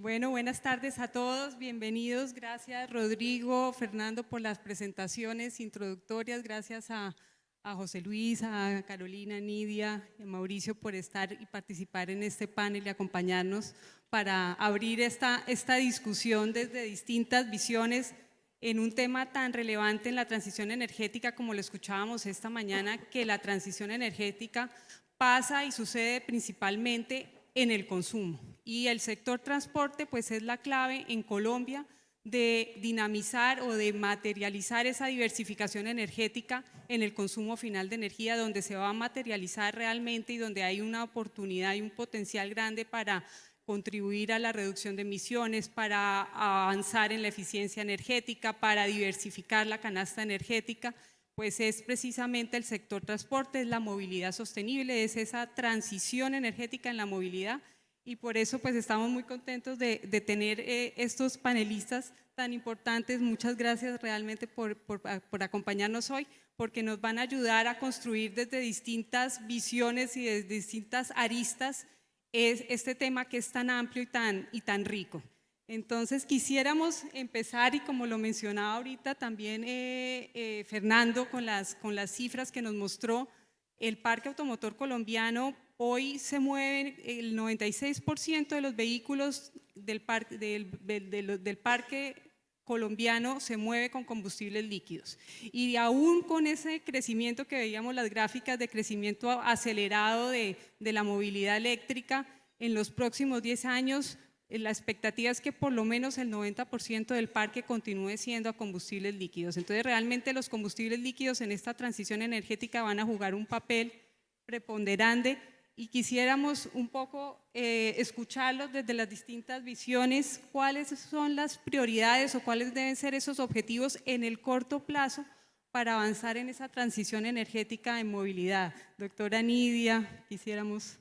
Bueno, buenas tardes a todos, bienvenidos. Gracias Rodrigo, Fernando por las presentaciones introductorias. Gracias a, José Luis, a Carolina, Nidia y a Mauricio por estar y participar en este panel y acompañarnos para abrir esta, esta discusión desde distintas visiones en un tema tan relevante en la transición energética como lo escuchábamos esta mañana, que la transición energética pasa y sucede principalmente en el consumo. Y el sector transporte pues es la clave en Colombia de dinamizar o de materializar esa diversificación energética en el consumo final de energía, donde se va a materializar realmente y donde hay una oportunidad y un potencial grande para contribuir a la reducción de emisiones, para avanzar en la eficiencia energética, para diversificar la canasta energética, pues es precisamente el sector transporte, es la movilidad sostenible, es esa transición energética en la movilidad y por eso pues estamos muy contentos de, tener eh, estos panelistas tan importantes. Muchas gracias realmente por, por acompañarnos hoy porque nos van a ayudar a construir desde distintas visiones y desde distintas aristas es este tema que es tan amplio y tan, y tan rico. Entonces quisiéramos empezar y como lo mencionaba ahorita también eh, eh, Fernando con las, con las cifras que nos mostró, el parque automotor colombiano hoy se mueve el 96% de los vehículos del, parque, del, del, parque colombiano se mueve con combustibles líquidos. Y aún con ese crecimiento que veíamos las gráficas de crecimiento acelerado de, la movilidad eléctrica, en los próximos 10 años la expectativa es que por lo menos el 90% del parque continúe siendo a combustibles líquidos. Entonces realmente los combustibles líquidos en esta transición energética van a jugar un papel preponderante y quisiéramos un poco eh, escucharlos desde las distintas visiones, cuáles son las prioridades o cuáles deben ser esos objetivos en el corto plazo para avanzar en esa transición energética en movilidad. Doctora Nidia, quisiéramos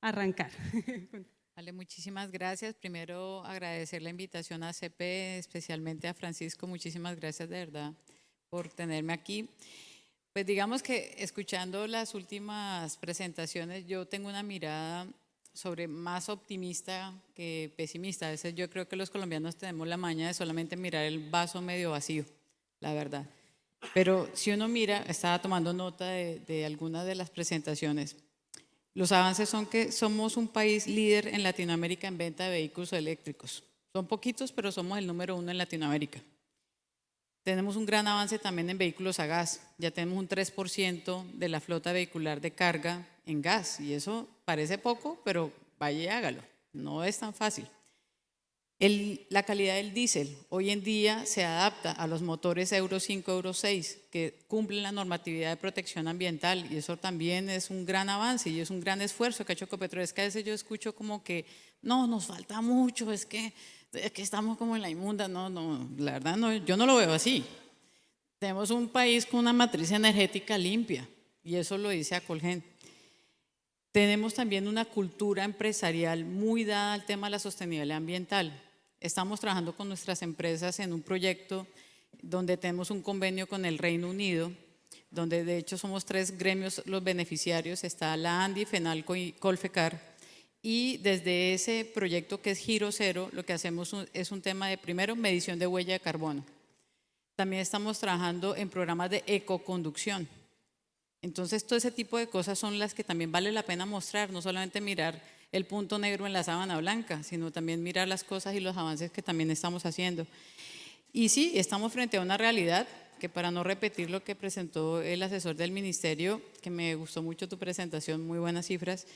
arrancar. Vale, muchísimas gracias. Primero agradecer la invitación a CP, especialmente a Francisco. Muchísimas gracias de verdad por tenerme aquí. Pues digamos que escuchando las últimas presentaciones, yo tengo una mirada sobre más optimista que pesimista. A veces yo creo que los colombianos tenemos la maña de solamente mirar el vaso medio vacío, la verdad. Pero si uno mira, estaba tomando nota de, de algunas de las presentaciones, los avances son que somos un país líder en Latinoamérica en venta de vehículos eléctricos. Son poquitos, pero somos el número uno en Latinoamérica. Tenemos un gran avance también en vehículos a gas. Ya tenemos un 3% de la flota vehicular de carga en gas. Y eso parece poco, pero vaya y hágalo. No es tan fácil. La calidad del diésel hoy en día se adapta a los motores Euro 5, Euro 6 que cumplen la normatividad de protección ambiental y eso también es un gran avance y es un gran esfuerzo que ha. Es que a veces yo escucho como que no, nos falta mucho, es que es que estamos como en la inmunda, no, no, la verdad no, yo no lo veo así. Tenemos un país con una matriz energética limpia y eso lo dice Acolgen. Tenemos también una cultura empresarial muy dada al tema de la sostenibilidad ambiental. Estamos trabajando con nuestras empresas en un proyecto donde tenemos un convenio con el Reino Unido, donde de hecho somos tres gremios los beneficiarios, está la ANDI, FENALCO y Colfecar, y desde ese proyecto que es Giro Cero, lo que hacemos es un tema de, primero, medición de huella de carbono. También estamos trabajando en programas de ecoconducción. Entonces, todo ese tipo de cosas son las que también vale la pena mostrar, no solamente mirar el punto negro en la sábana blanca, sino también mirar las cosas y los avances que también estamos haciendo. Y sí, estamos frente a una realidad que para no repetir lo que presentó el asesor del ministerio, que me gustó mucho tu presentación, muy buenas cifras,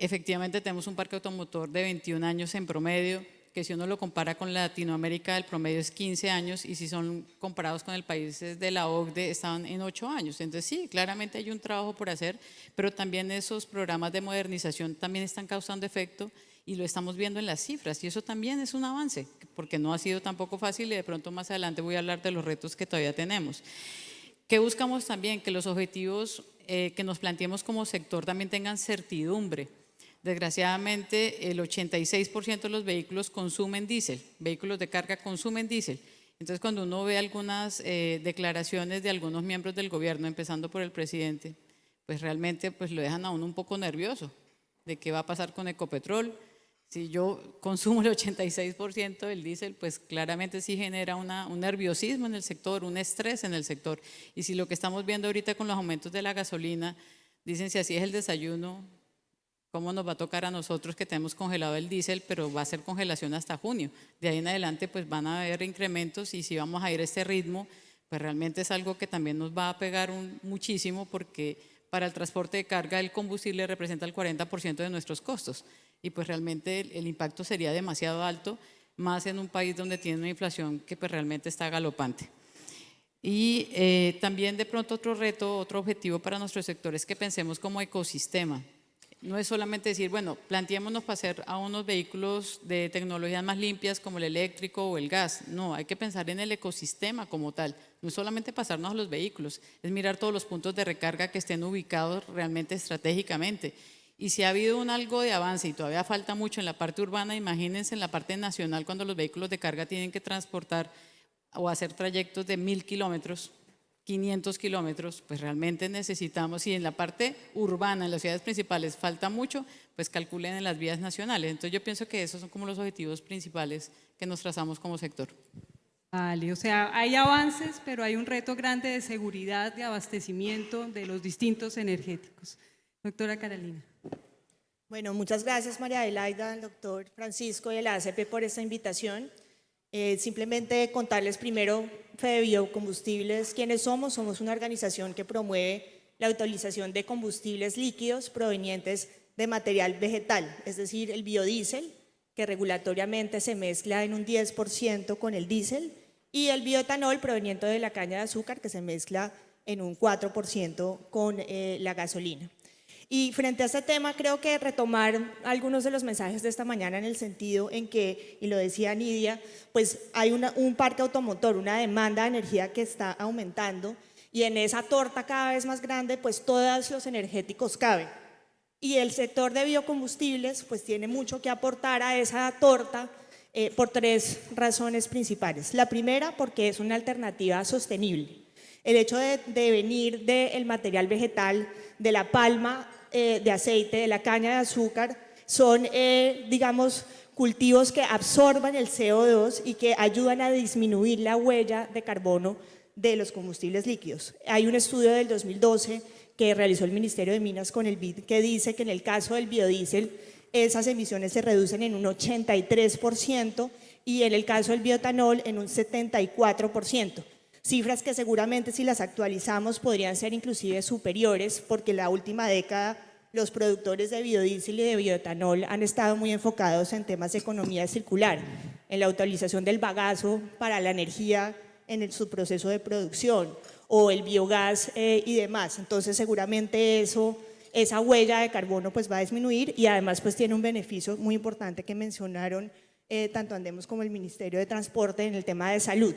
Efectivamente tenemos un parque automotor de 21 años en promedio, que si uno lo compara con Latinoamérica, el promedio es 15 años y si son comparados con el país de la OCDE están en 8 años. Entonces sí, claramente hay un trabajo por hacer, pero también esos programas de modernización también están causando efecto y lo estamos viendo en las cifras y eso también es un avance, porque no ha sido tampoco fácil y de pronto más adelante voy a hablar de los retos que todavía tenemos. ¿Qué buscamos también? Que los objetivos eh, que nos planteemos como sector también tengan certidumbre Desgraciadamente, el 86% de los vehículos consumen diésel, vehículos de carga consumen diésel. Entonces, cuando uno ve algunas eh, declaraciones de algunos miembros del gobierno, empezando por el presidente, pues realmente pues lo dejan a uno un poco nervioso de qué va a pasar con Ecopetrol, si yo consumo el 86% del diésel, pues claramente sí genera un nerviosismo en el sector, un estrés en el sector. Y si lo que estamos viendo ahorita con los aumentos de la gasolina, dicen si así es el desayuno, ¿cómo nos va a tocar a nosotros que tenemos congelado el diésel, pero va a ser congelación hasta junio? De ahí en adelante pues van a haber incrementos y si vamos a ir a este ritmo, pues realmente es algo que también nos va a pegar un, muchísimo porque para el transporte de carga el combustible representa el 40% de nuestros costos y pues realmente el, impacto sería demasiado alto, más en un país donde tiene una inflación que pues realmente está galopante. Y eh, también de pronto otro reto, otro objetivo para nuestro sector es que pensemos como ecosistema. No es solamente decir, bueno, planteémonos pasar a unos vehículos de tecnologías más limpias como el eléctrico o el gas. No, hay que pensar en el ecosistema como tal. No es solamente pasarnos a los vehículos, es mirar todos los puntos de recarga que estén ubicados realmente estratégicamente y si ha habido un algo de avance y todavía falta mucho en la parte urbana, imagínense en la parte nacional cuando los vehículos de carga tienen que transportar o hacer trayectos de mil kilómetros, 500 kilómetros, pues realmente necesitamos, y en la parte urbana, en las ciudades principales falta mucho, pues calculen en las vías nacionales. Entonces yo pienso que esos son como los objetivos principales que nos trazamos como sector. Vale, o sea, hay avances, pero hay un reto grande de seguridad, de abastecimiento de los distintos energéticos. Doctora Carolina. Bueno, muchas gracias María Adelaida, al doctor Francisco y a la ACP por esta invitación. Eh, simplemente contarles primero, Fede Biocombustibles, quiénes somos. Somos una organización que promueve la utilización de combustibles líquidos provenientes de material vegetal, es decir, el biodiesel, que regulatoriamente se mezcla en un 10% con el diésel, y el bioetanol proveniente de la caña de azúcar, que se mezcla en un 4% con eh, la gasolina. Y frente a este tema, creo que retomar algunos de los mensajes de esta mañana en el sentido en que, y lo decía Nidia, pues hay un parque automotor, una demanda de energía que está aumentando y en esa torta cada vez más grande, pues todos los energéticos caben. Y el sector de biocombustibles, pues tiene mucho que aportar a esa torta eh, por tres razones principales. La primera, porque es una alternativa sostenible. El hecho de, de venir del material vegetal, de la palma, eh, de aceite, de la caña de azúcar, son, eh, digamos, cultivos que absorban el CO2 y que ayudan a disminuir la huella de carbono de los combustibles líquidos. Hay un estudio del 2012 que realizó el Ministerio de Minas con el BID que dice que en el caso del biodiesel esas emisiones se reducen en un 83% y en el caso del biotanol en un 74%. Cifras que seguramente si las actualizamos podrían ser inclusive superiores porque la última década los productores de biodiesel y de bioetanol han estado muy enfocados en temas de economía circular, en la utilización del bagazo para la energía en su proceso de producción o el biogás eh, y demás. Entonces seguramente eso, esa huella de carbono pues va a disminuir y además pues tiene un beneficio muy importante que mencionaron eh, tanto Andemos como el Ministerio de Transporte en el tema de salud,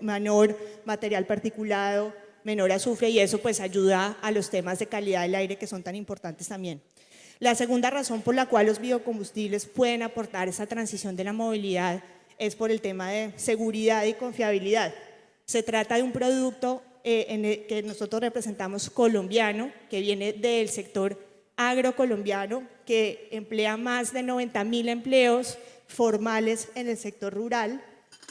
menor material particulado, menor azufre y eso pues ayuda a los temas de calidad del aire que son tan importantes también. La segunda razón por la cual los biocombustibles pueden aportar esa transición de la movilidad es por el tema de seguridad y confiabilidad. Se trata de un producto eh, en el que nosotros representamos colombiano, que viene del sector agrocolombiano, que emplea más de 90 mil empleos, formales en el sector rural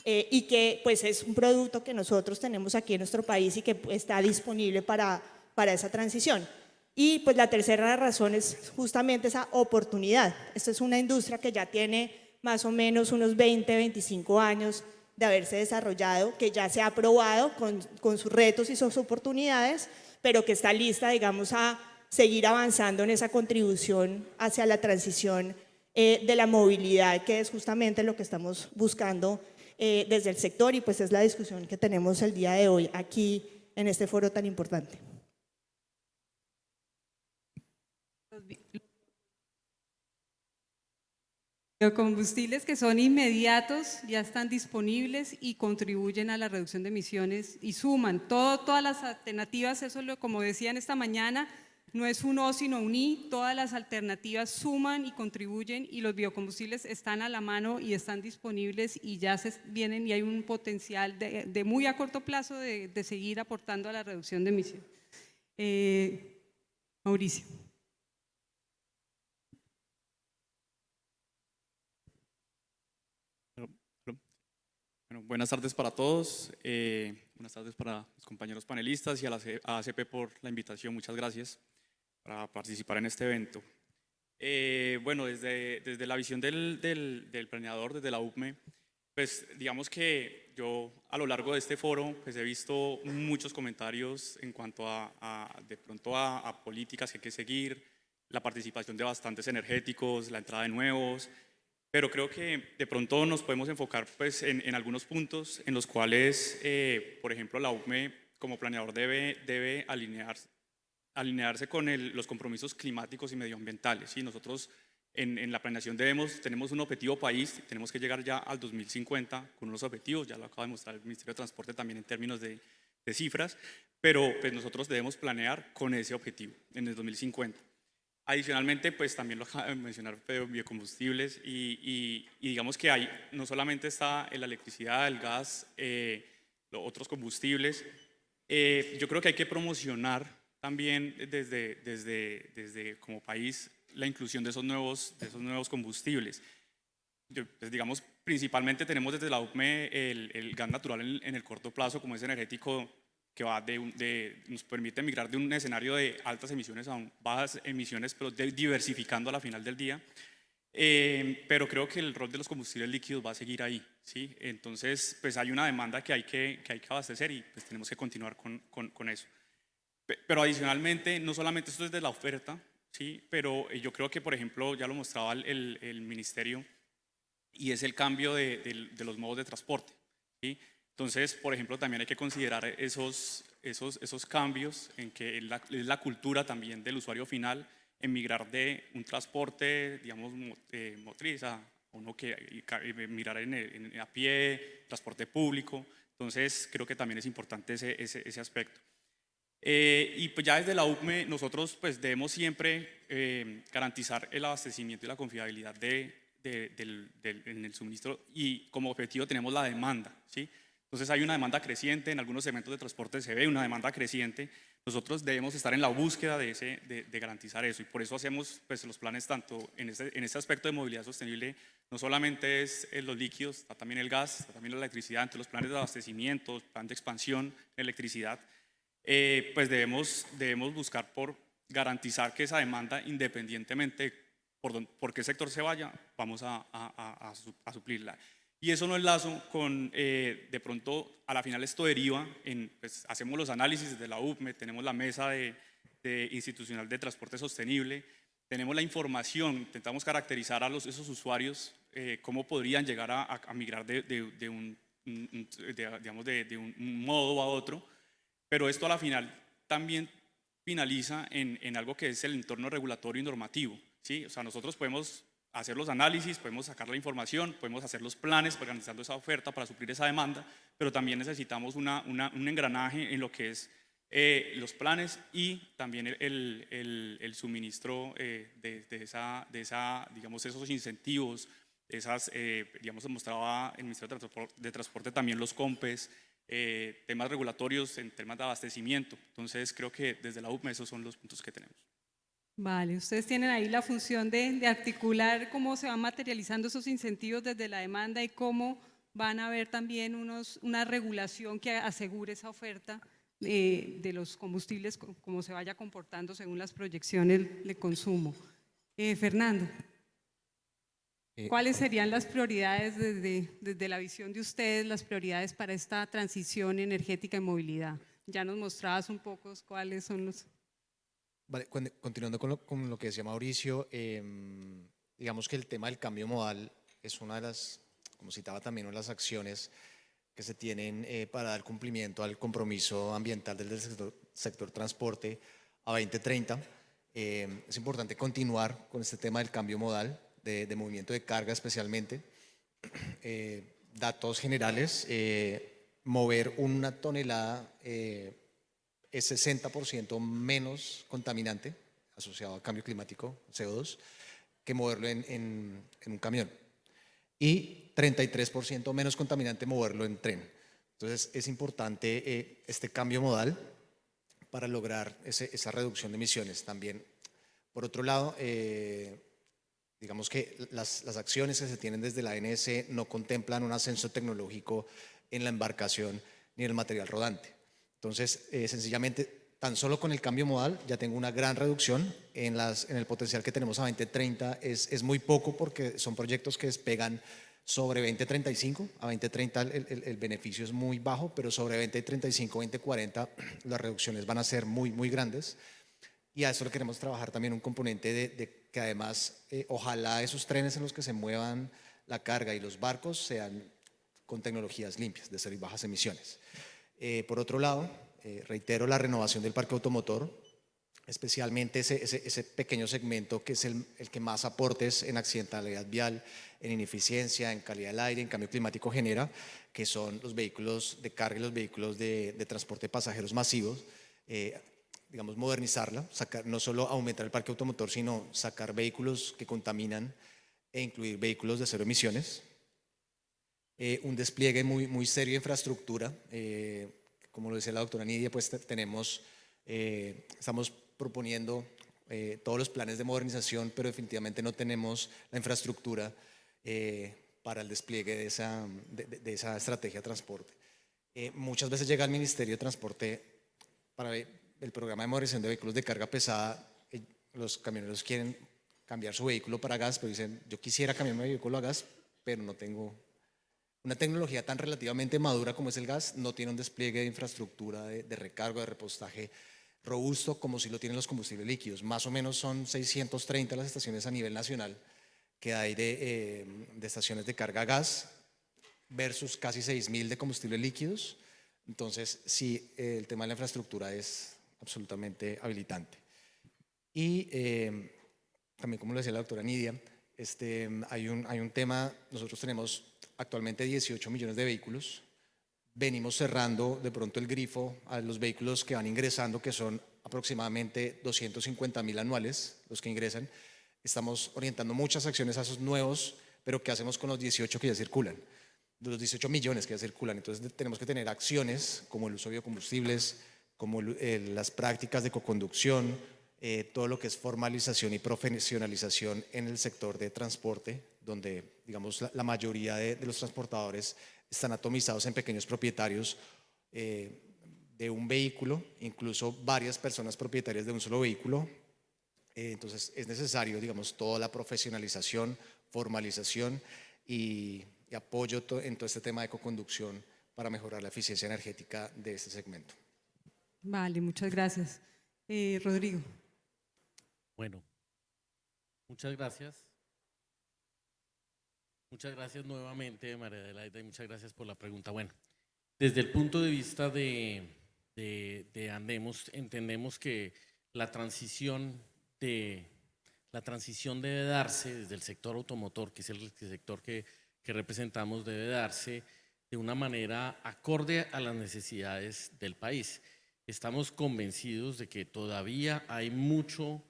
eh, y que pues es un producto que nosotros tenemos aquí en nuestro país y que está disponible para, para esa transición. Y pues la tercera razón es justamente esa oportunidad. Esta es una industria que ya tiene más o menos unos 20, 25 años de haberse desarrollado, que ya se ha probado con, con sus retos y sus oportunidades, pero que está lista, digamos, a seguir avanzando en esa contribución hacia la transición eh, de la movilidad, que es justamente lo que estamos buscando eh, desde el sector y pues es la discusión que tenemos el día de hoy aquí en este foro tan importante. Los combustibles que son inmediatos ya están disponibles y contribuyen a la reducción de emisiones y suman todo, todas las alternativas, eso lo como decían esta mañana, no es un O sino un I, todas las alternativas suman y contribuyen y los biocombustibles están a la mano y están disponibles y ya se vienen y hay un potencial de, muy a corto plazo de, seguir aportando a la reducción de emisiones. Eh, Mauricio. Buenas tardes para todos, eh, buenas tardes para los compañeros panelistas y a la ACP por la invitación, muchas gracias para participar en este evento. Eh, bueno, desde, desde la visión del, del, del planeador, desde la UPME, pues digamos que yo a lo largo de este foro pues he visto muchos comentarios en cuanto a, a, de pronto a, a políticas que hay que seguir, la participación de bastantes energéticos, la entrada de nuevos, pero creo que de pronto nos podemos enfocar pues, en, en algunos puntos en los cuales, eh, por ejemplo, la UCME como planeador debe, debe alinear, alinearse con el- los compromisos climáticos y medioambientales. ¿sí? Nosotros en, en la planeación debemos, tenemos un objetivo país, tenemos que llegar ya al 2050 con unos objetivos, ya lo acaba de mostrar el Ministerio de Transporte también en términos de, de cifras, pero pues, nosotros debemos planear con ese objetivo en el 2050. Adicionalmente, pues también lo acaba de mencionar biocombustibles y, y- y digamos que hay, no solamente está la electricidad, el gas, eh, los otros combustibles, eh, yo creo que hay que promocionar también desde, desde, desde como país la inclusión de esos nuevos, de esos nuevos combustibles. Pues, digamos, principalmente tenemos desde la UPME el, el gas natural en, el corto plazo como es energético que va de, nos permite migrar de un escenario de altas emisiones a un- bajas emisiones, pero diversificando a la final del día. Eh, pero creo que el rol de los combustibles líquidos va a seguir ahí, ¿sí? Entonces, pues hay una demanda que hay que, que, hay que abastecer y pues tenemos que continuar con, con, con eso. Pe- Pero adicionalmente, no solamente esto es de la oferta, ¿sí? Pero eh, yo creo que, por ejemplo, ya lo mostraba el, el- ministerio, y es el cambio de, del- de los modos de transporte, ¿sí? Entonces, por ejemplo, también hay que considerar esos, esos, esos cambios en que es la, es la cultura también del usuario final en migrar de un transporte, digamos, mo- eh, motriz a uno que mirar en, en- a pie, transporte público. Entonces, creo que también es importante ese, ese, ese aspecto. Eh, y pues ya desde la UCME nosotros pues debemos siempre eh, garantizar el abastecimiento y la confiabilidad de, de- del, del- en el suministro y como objetivo tenemos la demanda, ¿sí? Entonces hay una demanda creciente, en algunos segmentos de transporte se ve una demanda creciente, nosotros debemos estar en la búsqueda de, ese, de, de garantizar eso y por eso hacemos pues, los planes tanto en este, en este aspecto de movilidad sostenible, no solamente es eh, los líquidos, está también el gas, está también la electricidad, entre los planes de abastecimiento, plan de expansión electricidad, eh, pues debemos, debemos buscar por garantizar que esa demanda, independientemente por, don- por qué sector se vaya, vamos a, a- a- a su- a suplirla. Y eso no enlazo con, eh, de pronto, a la final esto deriva en, pues hacemos los análisis desde la UPME, tenemos la mesa de, de institucional de transporte sostenible, tenemos la información, intentamos caracterizar a los, esos usuarios, eh, cómo podrían llegar a, migrar de, de- de un, de- digamos, de, de un modo a otro, pero esto a la final también finaliza en, en algo que es el entorno regulatorio y normativo. ¿sí? O sea, nosotros podemos hacer los análisis, podemos sacar la información, podemos hacer los planes organizando esa oferta para suplir esa demanda, pero también necesitamos una, una- un engranaje en lo que es eh, los planes y también el, el- el- el suministro eh, de, de esa, de esa, digamos, esos incentivos, esas, eh, digamos, mostraba el Ministerio de Transpor- de Transporte también los COMPES, eh, temas regulatorios en temas de abastecimiento. Entonces, creo que desde la UPME esos son los puntos que tenemos. Vale, ustedes tienen ahí la función de, articular cómo se van materializando esos incentivos desde la demanda y cómo van a haber también unos, una regulación que asegure esa oferta eh, de los combustibles, co- cómo se vaya comportando según las proyecciones de consumo. Eh, Fernando, ¿cuáles serían las prioridades desde, desde la visión de ustedes, las prioridades para esta transición energética y movilidad? Ya nos mostrabas un poco cuáles son los... Vale, con- continuando con lo, con lo que decía Mauricio, em, digamos que el tema del cambio modal es una de las, como citaba también, una de las acciones que se tienen eh, para dar cumplimiento al compromiso ambiental del sector, sector transporte a 2030. Em, es importante continuar con este tema del cambio modal, de, de movimiento de carga especialmente. Eh, datos generales, eh, mover una tonelada eh, es 60% menos contaminante asociado al cambio climático, CO2, que moverlo en, en- en un camión. Y 33% menos contaminante moverlo en tren. Entonces es importante eh, este cambio modal para lograr ese- esa reducción de emisiones también. Por otro lado, eh, digamos que las, las acciones que se tienen desde la ANS no contemplan un ascenso tecnológico en la embarcación ni en el material rodante. Entonces, eh, sencillamente, tan solo con el cambio modal ya tengo una gran reducción en, las, en el potencial que tenemos a 2030. Es, es muy poco porque son proyectos que despegan sobre 2035, a 2030 el, el, el, beneficio es muy bajo, pero sobre 2035, 2040 las reducciones van a ser muy, muy grandes. Y a eso le queremos trabajar también un componente de, de que además eh, ojalá esos trenes en los que se muevan la carga y los barcos sean con tecnologías limpias, de cero y bajas emisiones. Eh, por otro lado, eh, reitero la renovación del parque automotor, especialmente ese, ese, ese pequeño segmento que es el, el, que más aportes en accidentalidad vial, en ineficiencia, en calidad del aire, en cambio climático genera, que son los vehículos de carga y los vehículos de, de transporte de pasajeros masivos. Eh, digamos, modernizarla, sacar, no solo aumentar el parque automotor, sino sacar vehículos que contaminan e incluir vehículos de cero emisiones. Eh, un despliegue muy, muy serio de infraestructura. Eh, como lo decía la doctora Nidia, pues tenemos, eh, estamos proponiendo eh, todos los planes de modernización, pero definitivamente no tenemos la infraestructura eh, para el despliegue de esa, de, de esa estrategia de transporte. muchas veces llega al Ministerio de Transporte para el programa de modernización de vehículos de carga pesada, los camioneros quieren cambiar su vehículo para gas, pero dicen, yo quisiera cambiar mi vehículo a gas, pero no tengo una tecnología tan relativamente madura como es el gas no tiene un despliegue de infraestructura de, de recargo, de repostaje robusto como si lo tienen los combustibles líquidos. Más o menos son 630 las estaciones a nivel nacional que hay de, eh, de estaciones de carga gas versus casi 6.000 de combustibles líquidos. Entonces, sí, eh, el tema de la infraestructura es absolutamente habilitante. Y eh, también, como lo decía la doctora Nidia, este, hay, un, hay un tema, nosotros tenemos actualmente 18 millones de vehículos. Venimos cerrando de pronto el grifo a los vehículos que van ingresando, que son aproximadamente 250 mil anuales los que ingresan. Estamos orientando muchas acciones a esos nuevos, pero ¿qué hacemos con los 18 que ya circulan? De los 18 millones que ya circulan. Entonces tenemos que tener acciones como el uso de biocombustibles, como el, las prácticas de coconducción, eh, todo lo que es formalización y profesionalización en el sector de transporte, donde digamos, la, la mayoría de, de, los transportadores están atomizados en pequeños propietarios eh, de un vehículo, incluso varias personas propietarias de un solo vehículo. Eh, entonces es necesario, digamos, toda la profesionalización, formalización y, y apoyo to, en todo este tema de ecoconducción para mejorar la eficiencia energética de este segmento. Vale, muchas gracias. Eh, Rodrigo. Bueno, muchas gracias. Muchas gracias nuevamente, María Adelaida, y muchas gracias por la pregunta. Bueno, desde el punto de vista de, de, de Andemos, entendemos que la transición, de, la transición debe darse desde el sector automotor, que es el sector que representamos, debe darse de una manera acorde a las necesidades del país. Estamos convencidos de que todavía hay mucho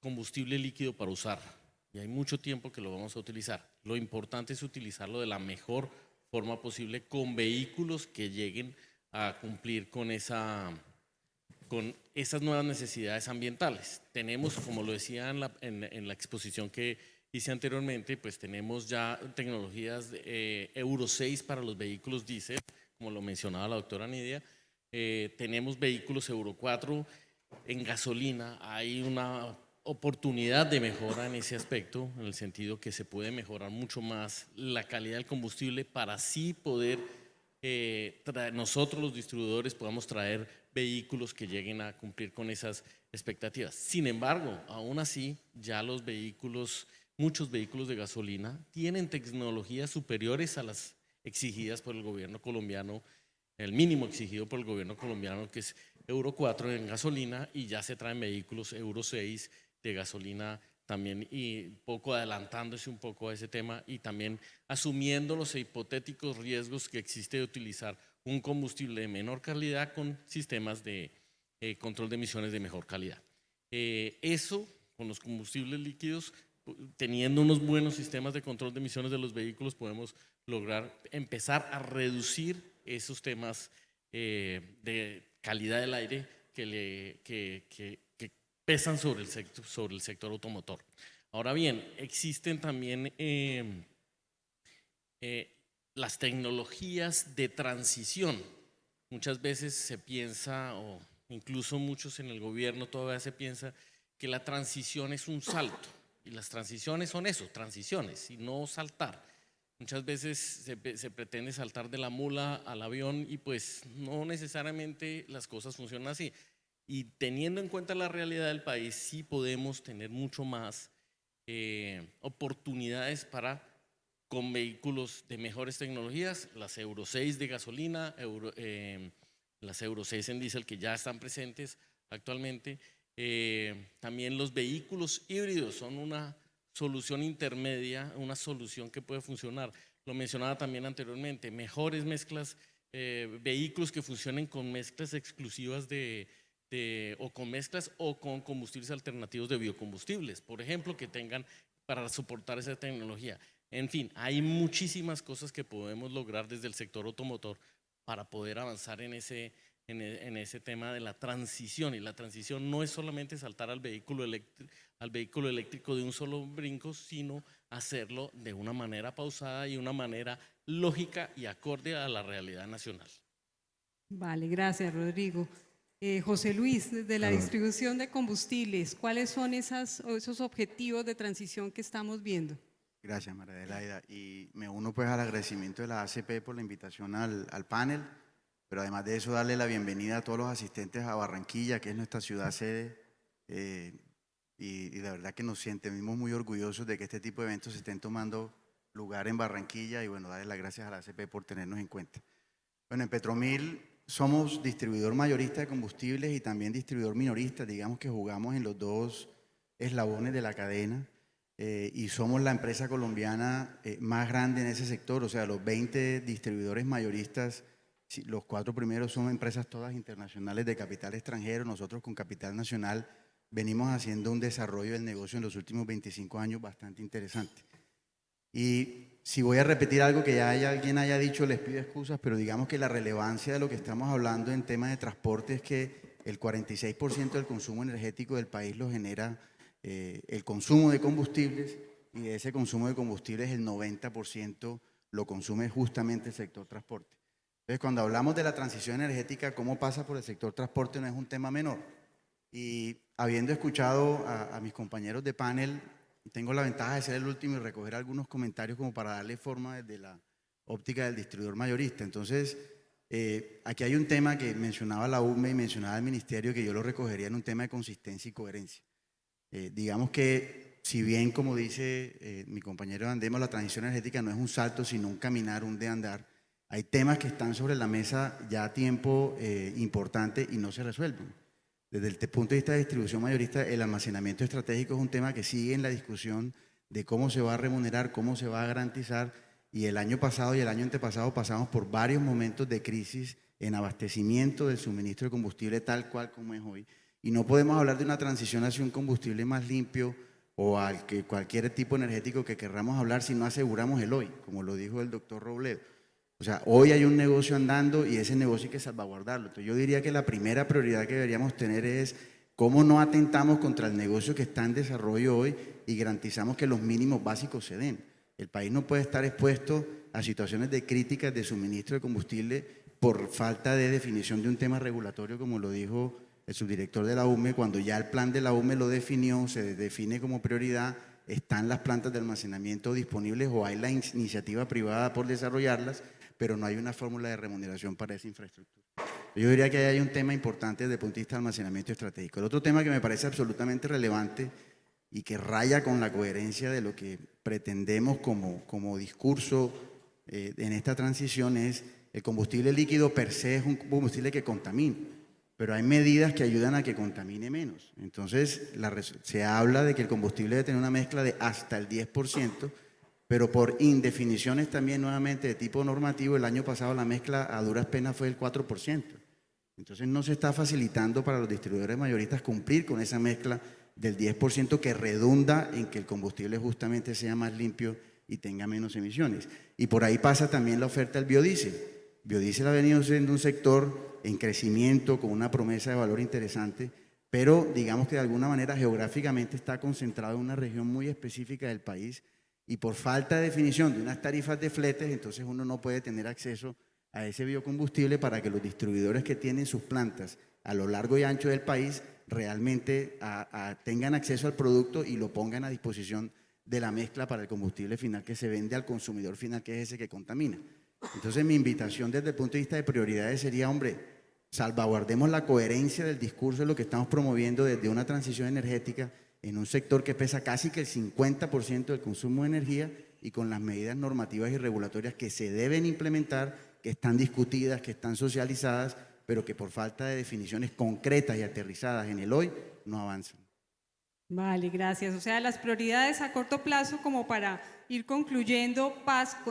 combustible líquido para usar y hay mucho tiempo que lo vamos a utilizar. Lo importante es utilizarlo de la mejor forma posible con vehículos que lleguen a cumplir con, esa, con esas nuevas necesidades ambientales. Tenemos, como lo decía en la, en, en la exposición que hice anteriormente, pues tenemos ya tecnologías de, eh, Euro 6 para los vehículos diésel, como lo mencionaba la doctora Nidia. Eh, tenemos vehículos Euro 4 en gasolina. Hay una oportunidad de mejora en ese aspecto, en el sentido que se puede mejorar mucho más la calidad del combustible para así poder eh, nosotros los distribuidores podamos traer vehículos que lleguen a cumplir con esas expectativas. Sin embargo, aún así, ya los vehículos, muchos vehículos de gasolina tienen tecnologías superiores a las exigidas por el gobierno colombiano, el mínimo exigido por el gobierno colombiano, que es Euro 4 en gasolina, y ya se traen vehículos Euro 6 de gasolina también y poco adelantándose un poco a ese tema y también asumiendo los hipotéticos riesgos que existe de utilizar un combustible de menor calidad con sistemas de eh, control de emisiones de mejor calidad. Eh, eso con los combustibles líquidos, teniendo unos buenos sistemas de control de emisiones de los vehículos, podemos lograr empezar a reducir esos temas eh, de calidad del aire que, le, que, que pesan sobre el sector, sobre el sector automotor. Ahora bien, existen también eh, eh, las tecnologías de transición. Muchas veces se piensa, o incluso muchos en el gobierno todavía se piensa, que la transición es un salto. Y las transiciones son eso, transiciones, y no saltar. Muchas veces se, se pretende saltar de la mula al avión y pues no necesariamente las cosas funcionan así. Y teniendo en cuenta la realidad del país, sí podemos tener mucho más eh, oportunidades para con vehículos de mejores tecnologías, las Euro 6 de gasolina, Euro- eh, las Euro 6 en diésel que ya están presentes actualmente. Eh, también los vehículos híbridos son una solución intermedia, una solución que puede funcionar. Lo mencionaba también anteriormente, mejores mezclas, eh, vehículos que funcionen con mezclas exclusivas de, de- o con mezclas o con combustibles alternativos de biocombustibles, por ejemplo, que tengan para soportar esa tecnología. En fin, hay muchísimas cosas que podemos lograr desde el sector automotor para poder avanzar en ese, en e- en ese tema de la transición. Y la transición no es solamente saltar al vehículo, eléctrico, al vehículo eléctrico de un solo brinco, sino hacerlo de una manera pausada y una manera lógica y acorde a la realidad nacional. Vale, gracias, Rodrigo. Eh, José Luis, desde la distribución de combustibles, ¿cuáles son esas, esos objetivos de transición que estamos viendo? Gracias, María Adelaida. Y me uno pues al agradecimiento de la ACP por la invitación al, al panel, pero además de eso darle la bienvenida a todos los asistentes a Barranquilla, que es nuestra ciudad sede, eh, y, y la verdad que nos sentimos muy orgullosos de que este tipo de eventos se estén tomando lugar en Barranquilla y bueno, darle las gracias a la ACP por tenernos en cuenta. Bueno, en Petromil somos distribuidor mayorista de combustibles y también distribuidor minorista, digamos que jugamos en los dos eslabones de la cadena eh, y somos la empresa colombiana eh, más grande en ese sector, o sea, los 20 distribuidores mayoristas, los cuatro primeros son empresas todas internacionales de capital extranjero, nosotros con capital nacional venimos haciendo un desarrollo del negocio en los últimos 25 años bastante interesante. Y si voy a repetir algo que ya alguien haya dicho, les pido excusas, pero digamos que la relevancia de lo que estamos hablando en temas de transporte es que el 46% del consumo energético del país lo genera eh, el consumo de combustibles y de ese consumo de combustibles el 90% lo consume justamente el sector transporte. Entonces, cuando hablamos de la transición energética, cómo pasa por el sector transporte no es un tema menor. Y habiendo escuchado a, a mis compañeros de panel, tengo la ventaja de ser el último y recoger algunos comentarios como para darle forma desde la óptica del distribuidor mayorista. Entonces, eh, aquí hay un tema que mencionaba la UME y mencionaba el Ministerio que yo lo recogería en un tema de consistencia y coherencia. Eh, digamos que si bien, como dice eh, mi compañero Andemos, la transición energética no es un salto, sino un caminar, un de andar, hay temas que están sobre la mesa ya a tiempo eh, importante y no se resuelven. Desde el punto de vista de distribución mayorista, el almacenamiento estratégico es un tema que sigue en la discusión de cómo se va a remunerar, cómo se va a garantizar. Y el año pasado y el año antepasado pasamos por varios momentos de crisis en abastecimiento del suministro de combustible tal cual como es hoy. Y no podemos hablar de una transición hacia un combustible más limpio o al que cualquier tipo energético que querramos hablar si no aseguramos el hoy, como lo dijo el doctor Robledo. O sea, hoy hay un negocio andando y ese negocio hay que salvaguardarlo. Entonces yo diría que la primera prioridad que deberíamos tener es cómo no atentamos contra el negocio que está en desarrollo hoy y garantizamos que los mínimos básicos se den. El país no puede estar expuesto a situaciones de críticas de suministro de combustible por falta de definición de un tema regulatorio, como lo dijo el subdirector de la UME, cuando ya el plan de la UME lo definió, se define como prioridad, están las plantas de almacenamiento disponibles o hay la in- iniciativa privada por desarrollarlas, pero no hay una fórmula de remuneración para esa infraestructura. Yo diría que ahí hay un tema importante desde el punto de vista del almacenamiento estratégico. El otro tema que me parece absolutamente relevante y que raya con la coherencia de lo que pretendemos como, como discurso eh, en esta transición es el combustible líquido per se es un combustible que contamina, pero hay medidas que ayudan a que contamine menos. Entonces, se habla de que el combustible debe tener una mezcla de hasta el 10%, pero por indefiniciones también nuevamente de tipo normativo, el año pasado la mezcla a duras penas fue del 4%. Entonces no se está facilitando para los distribuidores mayoristas cumplir con esa mezcla del 10% que redunda en que el combustible justamente sea más limpio y tenga menos emisiones. Y por ahí pasa también la oferta del biodiesel. Biodiesel ha venido siendo un sector en crecimiento con una promesa de valor interesante, pero digamos que de alguna manera geográficamente está concentrado en una región muy específica del país y por falta de definición de unas tarifas de fletes, entonces uno no puede tener acceso a ese biocombustible para que los distribuidores que tienen sus plantas a lo largo y ancho del país realmente tengan acceso al producto y lo pongan a disposición de la mezcla para el combustible final que se vende al consumidor final, que es ese que contamina. Entonces mi invitación desde el punto de vista de prioridades sería, hombre, salvaguardemos la coherencia del discurso de lo que estamos promoviendo desde una transición energética en un sector que pesa casi que el 50% del consumo de energía y con las medidas normativas y regulatorias que se deben implementar, que están discutidas, que están socializadas, pero que por falta de definiciones concretas y aterrizadas en el hoy no avanzan. Vale, gracias. O sea, las prioridades a corto plazo como para ir concluyendo,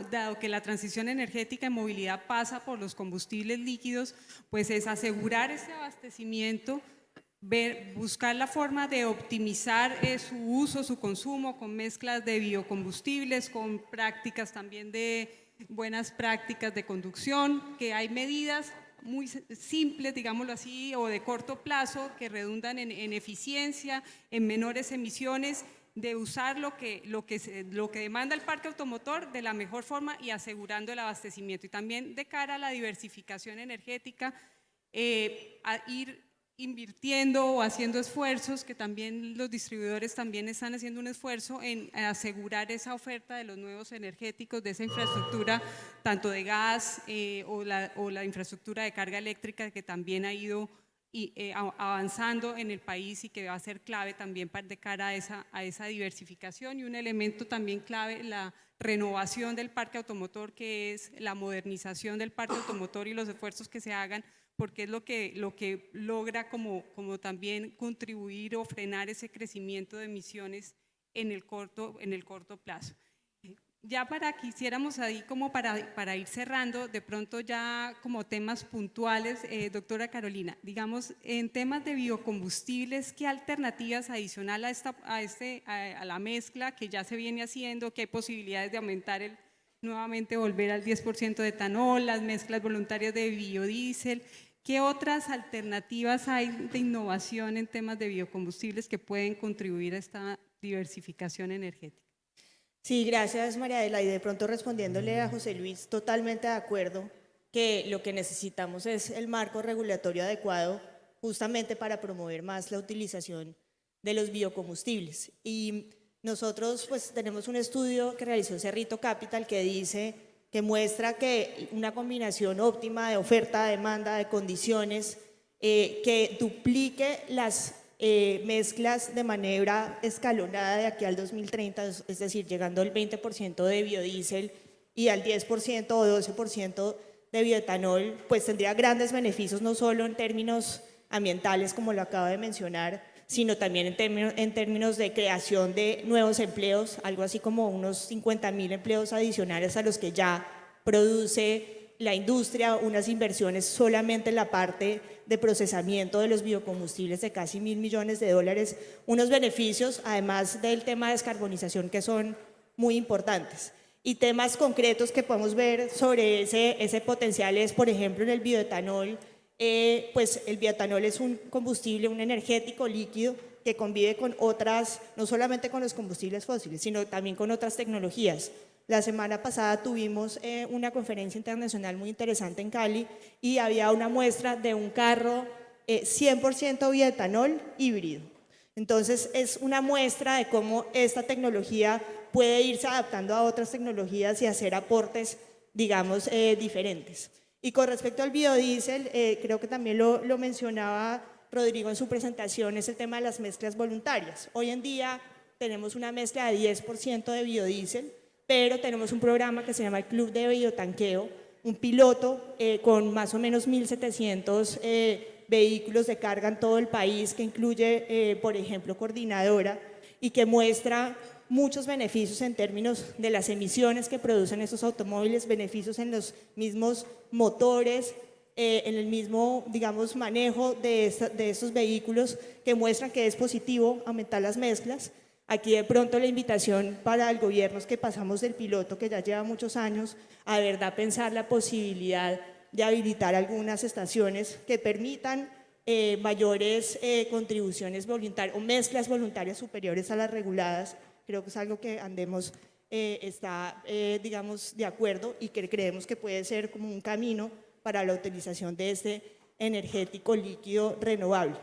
dado que la transición energética en movilidad pasa por los combustibles líquidos, pues es asegurar ese abastecimiento, ver, buscar la forma de optimizar eh, su uso, su consumo con mezclas de biocombustibles, con prácticas también de buenas prácticas de conducción, que hay medidas muy simples, digámoslo así, o de corto plazo, que redundan en, en eficiencia, en menores emisiones, de usar lo que, lo, que lo que demanda el parque automotor de la mejor forma y asegurando el abastecimiento. Y también de cara a la diversificación energética, eh, a ir invirtiendo o haciendo esfuerzos, que también los distribuidores también están haciendo un esfuerzo en asegurar esa oferta de los nuevos energéticos, de esa infraestructura, tanto de gas eh, o, la, o la infraestructura de carga eléctrica que también ha ido eh, avanzando en el país y que va a ser clave también para, de cara a esa, a esa diversificación. Y un elemento también clave, la renovación del parque automotor, que es la modernización del parque automotor y los esfuerzos que se hagan porque es lo que, lo que logra como, como también contribuir o frenar ese crecimiento de emisiones en el corto, en el corto plazo. Ya para quisiéramos ahí como para, para ir cerrando, de pronto ya como temas puntuales, eh, doctora Carolina, digamos, en temas de biocombustibles, ¿qué alternativas adicional a, esta, a, este, a, a la mezcla que ya se viene haciendo, que hay posibilidades de aumentar el, nuevamente volver al 10% de etanol, las mezclas voluntarias de biodiesel? ¿Qué otras alternativas hay de innovación en temas de biocombustibles que pueden contribuir a esta diversificación energética? Sí, gracias María Adela. Y de pronto respondiéndole a José Luis, totalmente de acuerdo que lo que necesitamos es el marco regulatorio adecuado justamente para promover más la utilización de los biocombustibles. Y nosotros pues tenemos un estudio que realizó Cerrito Capital que dice que muestra que una combinación óptima de oferta, demanda, de condiciones eh, que duplique las eh, mezclas de manera escalonada de aquí al 2030, es- decir, llegando al 20% de biodiesel y al 10% o 12% de bioetanol, pues tendría grandes beneficios no solo en términos ambientales, como lo acabo de mencionar, sino también en términos, en términos de creación de nuevos empleos, algo así como unos 50 mil empleos adicionales a los que ya produce la industria, unas inversiones solamente en la parte de procesamiento de los biocombustibles de casi mil millones de dólares, unos beneficios, además del tema de descarbonización, que son muy importantes. Y temas concretos que podemos ver sobre ese, ese potencial es, por ejemplo, en el bioetanol, eh, pues el bioetanol es un combustible, un energético líquido que convive con otras, no solamente con los combustibles fósiles, sino también con otras tecnologías. La semana pasada tuvimos eh, una conferencia internacional muy interesante en Cali y había una muestra de un carro eh, 100% bioetanol híbrido. Entonces es una muestra de cómo esta tecnología puede irse adaptando a otras tecnologías y hacer aportes, digamos, eh, diferentes. Y con respecto al biodiesel, eh, creo que también lo, mencionaba Rodrigo en su presentación, es el tema de las mezclas voluntarias. Hoy en día tenemos una mezcla de 10% de biodiesel, pero tenemos un programa que se llama el Club de Biotanqueo, un piloto eh, con más o menos 1.700 eh, vehículos de carga en todo el país, que incluye, eh, por ejemplo, coordinadora, y que muestra muchos beneficios en términos de las emisiones que producen estos automóviles, beneficios en los mismos motores, eh, en el mismo, digamos, manejo de, esta- de estos vehículos que muestran que es positivo aumentar las mezclas. Aquí de pronto la invitación para el gobierno es que pasamos del piloto que ya lleva muchos años a verdad pensar la posibilidad de habilitar algunas estaciones que permitan eh, mayores eh, contribuciones voluntarias o mezclas voluntarias superiores a las reguladas. Creo que es algo que andemos eh, está, eh, digamos, de acuerdo y que creemos que puede ser como un camino para la utilización de este energético líquido renovable.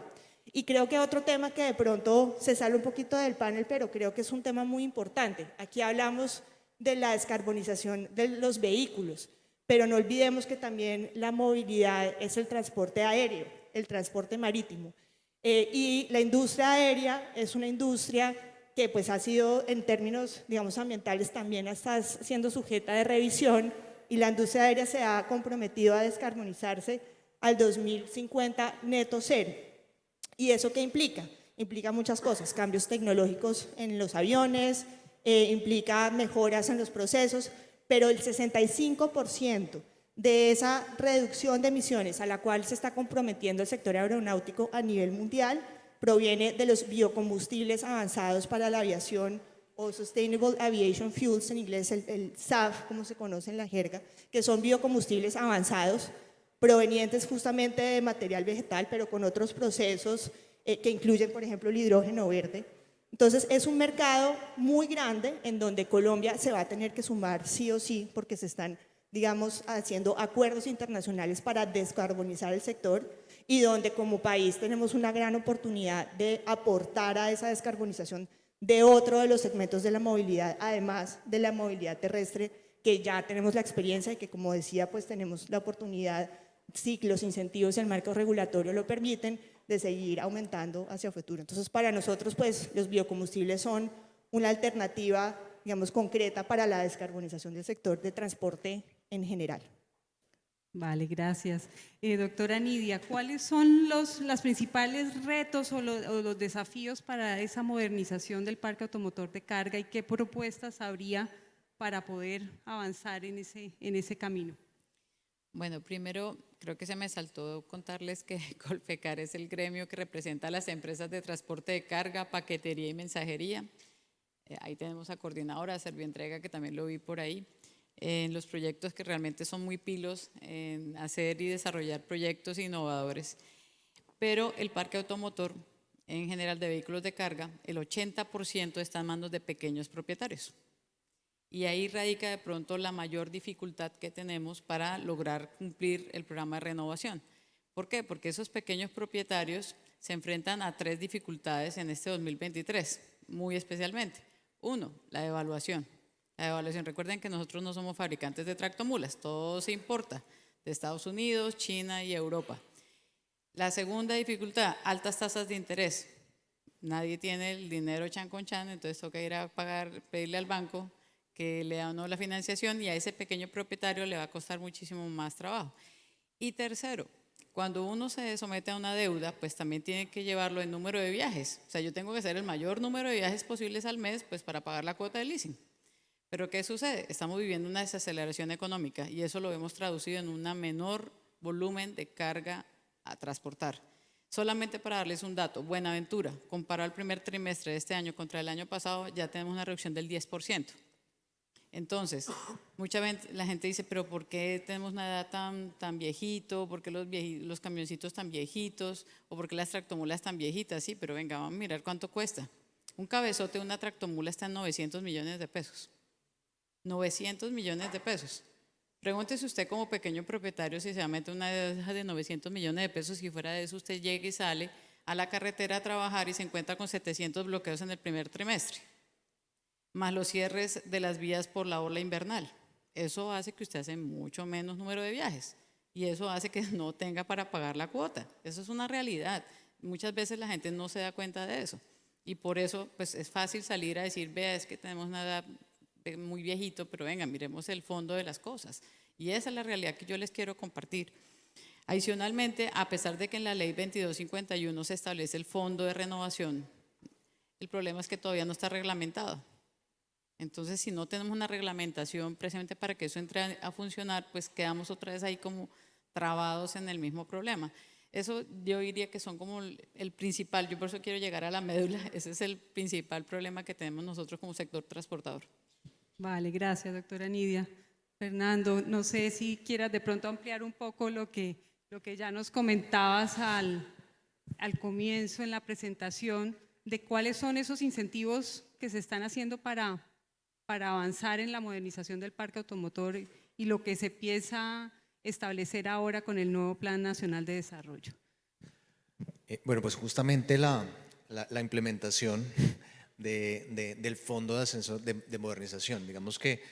Y creo que otro tema que de pronto se sale un poquito del panel, pero creo que es un tema muy importante. Aquí hablamos de la descarbonización de los vehículos, pero no olvidemos que también la movilidad es el transporte aéreo, el transporte marítimo. Eh, y la industria aérea es una industria que pues ha sido en términos, digamos, ambientales también está siendo sujeta de revisión y la industria aérea se ha comprometido a descarbonizarse al 2050 neto cero. ¿Y eso qué implica? Implica muchas cosas, cambios tecnológicos en los aviones, eh, implica mejoras en los procesos, pero el 65% de esa reducción de emisiones a la cual se está comprometiendo el sector aeronáutico a nivel mundial proviene de los biocombustibles avanzados para la aviación o Sustainable Aviation Fuels, en inglés el, el SAF, como se conoce en la jerga, que son biocombustibles avanzados provenientes justamente de material vegetal, pero con otros procesos eh, que incluyen, por ejemplo, el hidrógeno verde. Entonces, es un mercado muy grande en donde Colombia se va a tener que sumar sí o sí, porque se están, digamos, haciendo acuerdos internacionales para descarbonizar el sector y donde como país tenemos una gran oportunidad de aportar a esa descarbonización de otro de los segmentos de la movilidad, además de la movilidad terrestre, que ya tenemos la experiencia y que, como decía, pues tenemos la oportunidad sí, los incentivos y el marco regulatorio lo permiten, de seguir aumentando hacia futuro. Entonces, para nosotros, pues, los biocombustibles son una alternativa, digamos, concreta para la descarbonización del sector de transporte en general. Vale, gracias. Eh, doctora Nidia, ¿cuáles son los los principales retos o los, o los desafíos para esa modernización del parque automotor de carga y qué propuestas habría para poder avanzar en ese, en ese camino? Bueno, primero creo que se me saltó contarles que Colpecar es el gremio que representa a las empresas de transporte de carga, paquetería y mensajería. Eh, ahí tenemos a coordinadora, Servientrega, que también lo vi por ahí, en los proyectos que realmente son muy pilos en hacer y desarrollar proyectos innovadores. Pero el parque automotor, en general de vehículos de carga, el 80% está en manos de pequeños propietarios. Y ahí radica de pronto la mayor dificultad que tenemos para lograr cumplir el programa de renovación. ¿Por qué? Porque esos pequeños propietarios se enfrentan a tres dificultades en este 2023, muy especialmente. Uno, la evaluación. La evaluación, recuerden que nosotros no somos fabricantes de tractomulas, todo se importa de Estados Unidos, China y Europa. La segunda dificultad, altas tasas de interés. Nadie tiene el dinero chan con chan, entonces toca ir a pagar, pedirle al banco que le da uno la financiación y a ese pequeño propietario le va a costar muchísimo más trabajo. Y tercero, cuando uno se somete a una deuda, pues también tiene que llevarlo en número de viajes. O sea, yo tengo que hacer el mayor número de viajes posibles al mes, pues para pagar la cuota de leasing. Pero ¿qué sucede? Estamos viviendo una desaceleración económica y eso lo hemos traducido en un menor volumen de carga a transportar. Solamente para darles un dato, Buenaventura, comparado al primer trimestre de este año contra el año pasado, ya tenemos una reducción del 10%. Entonces, mucha gente, la gente dice, pero ¿por qué tenemos una edad tan, tan viejito? ¿Por qué los, los camioncitos tan viejitos? ¿O por qué las tractomulas tan viejitas? Sí, pero venga, vamos a mirar cuánto cuesta. Un cabezote de una tractomula está en 900 millones de pesos. 900 millones de pesos. Pregúntese usted como pequeño propietario si se meter una de 900 millones de pesos, si fuera de eso usted llega y sale a la carretera a trabajar y se encuentra con 700 bloqueos en el primer trimestre más los cierres de las vías por la ola invernal. Eso hace que usted hace mucho menos número de viajes y eso hace que no tenga para pagar la cuota. Eso es una realidad. Muchas veces la gente no se da cuenta de eso y por eso pues es fácil salir a decir, vea, es que tenemos una muy viejito, pero venga, miremos el fondo de las cosas. Y esa es la realidad que yo les quiero compartir. Adicionalmente, a pesar de que en la ley 2251 se establece el fondo de renovación, el problema es que todavía no está reglamentado. Entonces, si no tenemos una reglamentación precisamente para que eso entre a, funcionar, pues quedamos otra vez ahí como trabados en el mismo problema. Eso yo diría que son como el principal, yo por eso quiero llegar a la médula, ese es el principal problema que tenemos nosotros como sector transportador. Vale, gracias doctora Nidia. Fernando, no sé si quieras de pronto ampliar un poco lo que, lo que ya nos comentabas al, al comienzo en la presentación de cuáles son esos incentivos que se están haciendo para para avanzar en la modernización del parque automotor y lo que se empieza a establecer ahora con el nuevo Plan Nacional de Desarrollo? Eh, bueno, pues justamente la, la- la implementación de- de- del Fondo de Ascenso de, de Modernización. Digamos que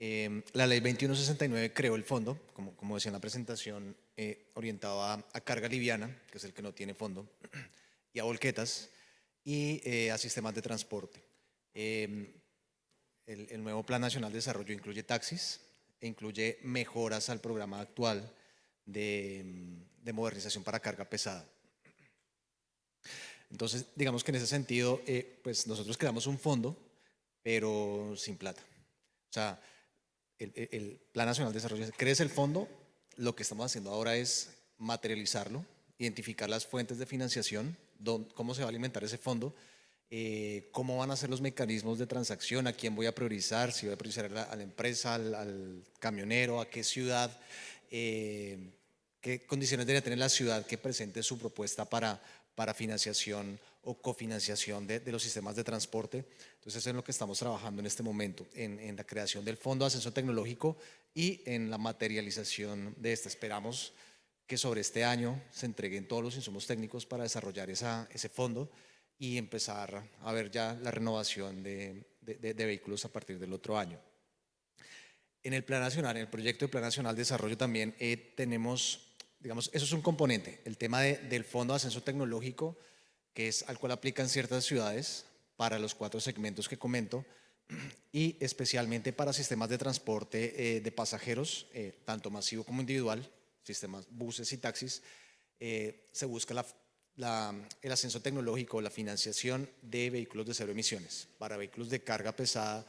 eh, la Ley 2169 creó el fondo, como, como decía en la presentación, eh, orientado a, carga liviana, que es el que no tiene fondo, y a volquetas, y eh, a sistemas de transporte. Eh, el, nuevo Plan Nacional de Desarrollo incluye taxis e incluye mejoras al programa actual de, de modernización para carga pesada. Entonces, digamos que en ese sentido, eh, pues nosotros creamos un fondo, pero sin plata. O sea, el, el- Plan Nacional de Desarrollo crece el fondo, lo que estamos haciendo ahora es materializarlo, identificar las fuentes de financiación, cómo se va a alimentar ese fondo, eh, cómo van a ser los mecanismos de transacción, a quién voy a priorizar, si voy a priorizar a la, a la empresa, al, al camionero, a qué ciudad, eh, qué condiciones debería tener la ciudad que presente su propuesta para, para financiación o cofinanciación de, de los sistemas de transporte. Entonces, eso es lo que estamos trabajando en este momento, en, en la creación del Fondo de Ascenso Tecnológico y en la materialización de este. Esperamos que sobre este año se entreguen todos los insumos técnicos para desarrollar esa, ese fondo y empezar a ver ya la renovación de- de- de vehículos a partir del otro año. En el Plan Nacional, en el proyecto de Plan Nacional de Desarrollo también eh, tenemos, digamos, eso es un componente, el tema de- del Fondo de Ascenso Tecnológico, que es al cual aplican ciertas ciudades para los cuatro segmentos que comento, y especialmente para sistemas de transporte eh, de pasajeros, eh, tanto masivo como individual, sistemas buses y taxis, eh, se busca la- la- el ascenso tecnológico, la financiación de vehículos de cero emisiones. Para vehículos de carga pesada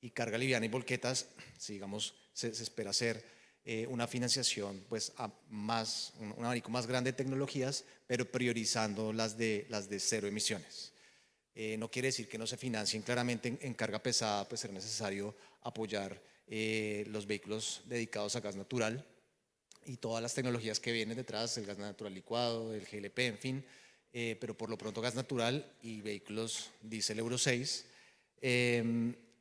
y carga liviana y volquetas, si digamos, se, se espera hacer eh, una financiación pues, a más, un, un abanico más grande de tecnologías, pero priorizando las de, las de cero emisiones. Eh, no quiere decir que no se financien claramente en, en carga pesada, pues será necesario apoyar eh, los vehículos dedicados a gas natural y todas las tecnologías que vienen detrás, el gas natural licuado, el GLP, en fin, eh, pero por lo pronto gas natural y vehículos diésel Euro 6.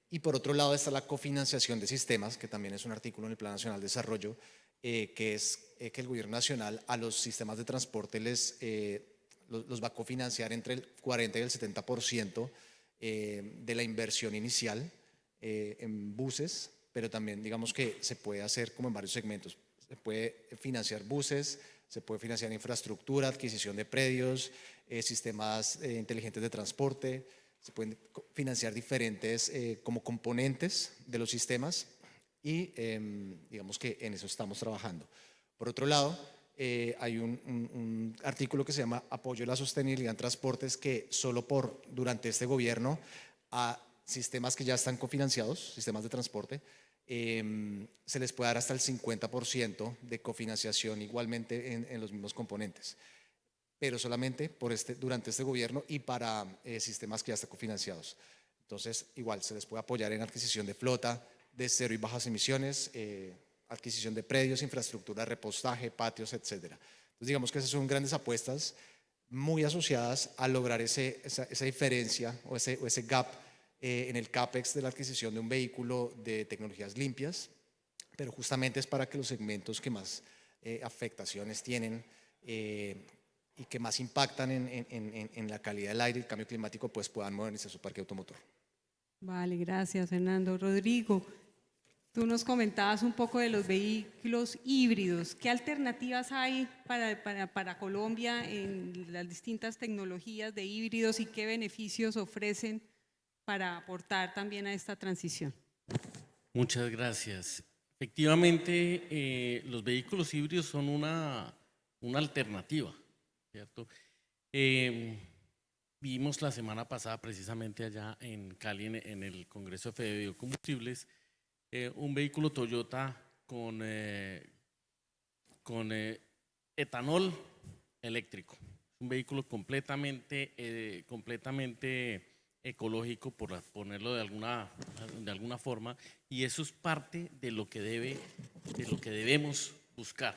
Y por otro lado está la cofinanciación de sistemas, que también es un artículo en el Plan Nacional de Desarrollo, eh, que es eh, que el gobierno nacional a los sistemas de transporte les, eh, los, los va a cofinanciar entre el 40 y el 70% eh, de la inversión inicial eh, en buses, pero también digamos que se puede hacer como en varios segmentos. Se puede financiar buses, se puede financiar infraestructura, adquisición de predios, eh, sistemas inteligentes de transporte, se pueden financiar diferentes eh, como componentes de los sistemas y em, digamos que en eso estamos trabajando. Por otro lado, eh, hay un, artículo que se llama Apoyo a la sostenibilidad en transportes que solo por durante este gobierno a sistemas que ya están cofinanciados, sistemas de transporte, em, se les puede dar hasta el 50% de cofinanciación igualmente en, en los mismos componentes pero solamente por este, durante este gobierno y para eh, sistemas que ya están cofinanciados. Entonces, igual, se les puede apoyar en adquisición de flota de cero y bajas emisiones, eh, adquisición de predios, infraestructura, repostaje, patios, etcétera. Entonces, digamos que esas son grandes apuestas muy asociadas a lograr ese, esa, esa diferencia o ese, o ese gap eh, en el CAPEX de la adquisición de un vehículo de tecnologías limpias, pero justamente es para que los segmentos que más eh, afectaciones tienen eh, y que más impactan en, en- en- en la calidad del aire y el cambio climático, pues puedan modernizar su parque automotor. Vale, gracias Fernando. Rodrigo, tú nos comentabas un poco de los vehículos híbridos. ¿Qué alternativas hay para, para, para Colombia en las distintas tecnologías de híbridos y qué beneficios ofrecen para aportar también a esta transición? Muchas gracias. Efectivamente, eh, los vehículos híbridos son una, una alternativa, Eh, vimos la semana pasada, precisamente allá en Cali, en, el Congreso de Fede Biocombustibles, eh, un vehículo Toyota con, eh, con eh, etanol eléctrico. Un vehículo completamente, completamente ecológico, por ponerlo de alguna, de alguna forma, y eso es parte de lo que debe, de lo que debemos buscar.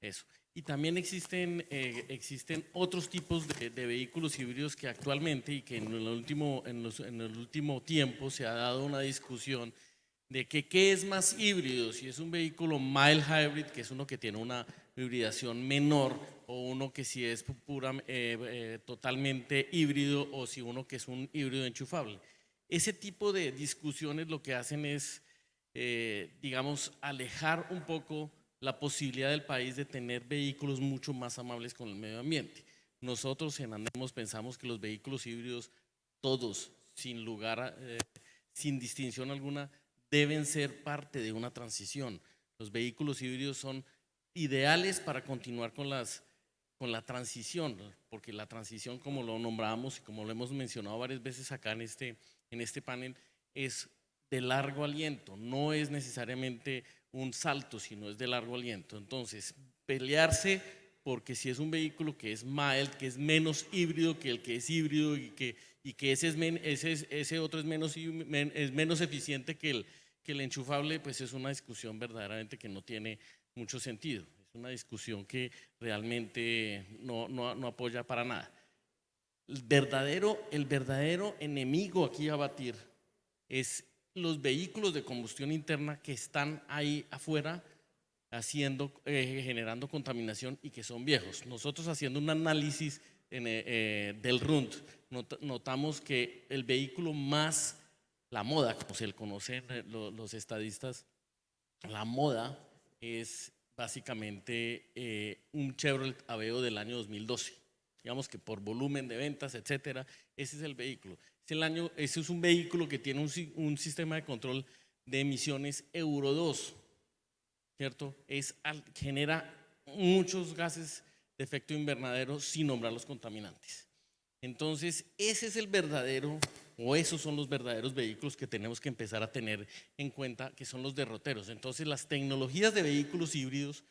Eso. Y también existen, eh, existen otros tipos de, vehículos híbridos que actualmente y que en el, último, en, el último tiempo se ha dado una discusión de que qué es más híbrido, si es un vehículo mild hybrid, que es uno que tiene una hibridación menor, o uno que si es pu- pura, eh, eh, totalmente híbrido, o si uno que es un híbrido enchufable. Ese tipo de discusiones lo que hacen es, digamos, alejar un poco la posibilidad del país de tener vehículos mucho más amables con el medio ambiente. Nosotros en Andemos pensamos que los vehículos híbridos, todos, sin lugar, eh, sin distinción alguna, deben ser parte de una transición. Los vehículos híbridos son ideales para continuar con, las, con la transición, porque la transición, como lo nombramos y como lo hemos mencionado varias veces acá en este, en este panel, es de largo aliento, no es necesariamente un salto, sino es de largo aliento. Entonces, pelearse porque si es un vehículo que es mild, que es menos híbrido que el que es híbrido y que, y que ese, es ese, es- ese otro es menos, es menos eficiente que el, que el enchufable, pues es una discusión verdaderamente que no tiene mucho sentido. Es una discusión que realmente no, no, no apoya para nada. El verdadero, el verdadero enemigo aquí a batir es los vehículos de combustión interna que están ahí afuera haciendo, eh, generando contaminación y que son viejos. Nosotros haciendo un análisis en, eh, eh, del RUND, not- notamos que el vehículo más, la moda, como se le conocen eh, lo- los estadistas, la moda es básicamente un Chevrolet Aveo del año 2012. Digamos que por volumen de ventas, etcétera, ese es el vehículo. Es el año, ese es un vehículo que tiene un, un sistema de control de emisiones Euro 2, ¿cierto? Es, genera muchos gases de efecto invernadero sin nombrar los contaminantes. Entonces, ese es el verdadero, o esos son los verdaderos vehículos que tenemos que empezar a tener en cuenta, que son los derroteros. Entonces, las tecnologías de vehículos híbridos